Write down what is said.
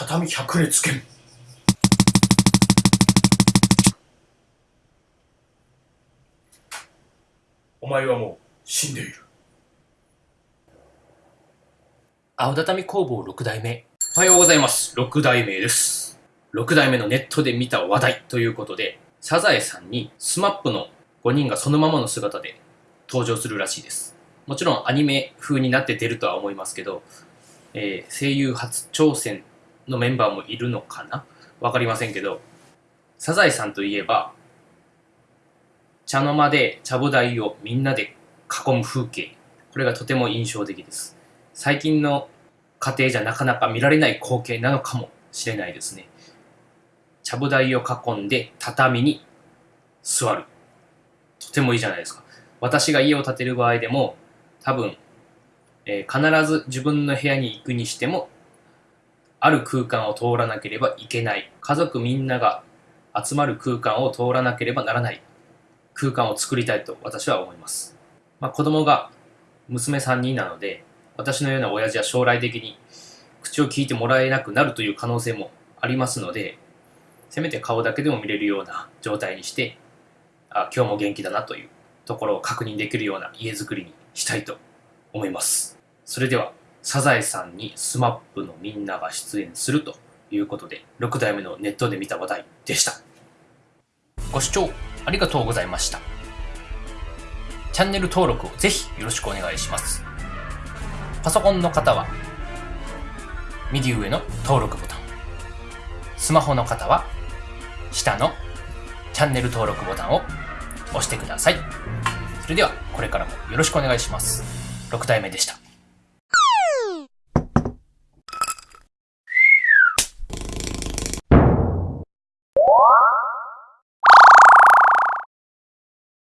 畳百列拳お前はもう死んでいる。青畳工房6代目。おはようございます。6代目です。6代目のネットで見た話題ということでサザエさんに SMAP の5人がそのままの姿で登場するらしいです。もちろんアニメ風になって出るとは思いますけど、えー、声優初挑戦のメンバーもいるのかな？わかりませんけど、サザエさんといえば、茶の間で茶ぶ台をみんなで囲む風景。これがとても印象的です。最近の家庭じゃなかなか見られない光景なのかもしれないですね。茶ぶ台を囲んで畳に座る。とてもいいじゃないですか。私が家を建てる場合でも、多分、えー、必ず自分の部屋に行くにしてもある空間を通らなければいけない。家族みんなが集まる空間を通らなければならない空間を作りたいと私は思います。まあ、子供が娘3人なので、私のような親父は将来的に口を聞いてもらえなくなるという可能性もありますので、せめて顔だけでも見れるような状態にして、あ今日も元気だなというところを確認できるような家づくりにしたいと思います。それではサザエさんに SMAP のみんなが出演するということで、6代目のネットで見た話題でした。ご視聴ありがとうございました。チャンネル登録をぜひよろしくお願いします。パソコンの方は、右上の登録ボタン。スマホの方は、下のチャンネル登録ボタンを押してください。それでは、これからもよろしくお願いします。6代目でした。